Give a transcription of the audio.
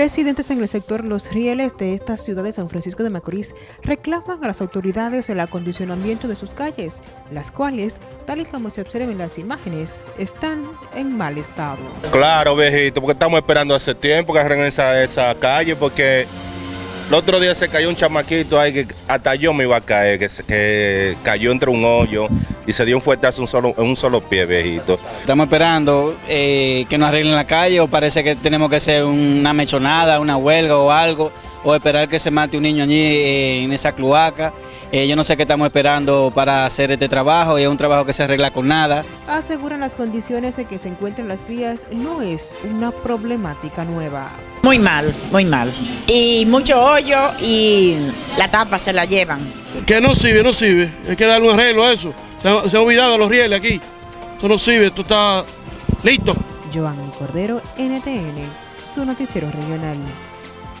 Residentes en el sector Los Rieles de esta ciudad de San Francisco de Macorís reclaman a las autoridades el acondicionamiento de sus calles, las cuales, tal y como se observa en las imágenes, están en mal estado. Claro, viejito, porque estamos esperando hace tiempo que arreglen esa, esa calle, porque el otro día se cayó un chamaquito ahí que hasta yo me iba a caer, que, que cayó entre un hoyo y se dio un fuertazo un solo, en un solo pie, viejito. Estamos esperando eh, que nos arreglen la calle o parece que tenemos que hacer una mechonada, una huelga o algo, o esperar que se mate un niño allí eh, en esa cloaca. Eh, yo no sé qué estamos esperando para hacer este trabajo y es un trabajo que se arregla con nada. Aseguran las condiciones en que se encuentran las vías no es una problemática nueva. Muy mal, muy mal. Y mucho hoyo y la tapa se la llevan. Que no sirve, no sirve. Hay que darle un arreglo a eso. Se ha, se ha olvidado los rieles aquí. Esto no sirve, esto está listo. Giovanni Cordero, NTN, su noticiero regional.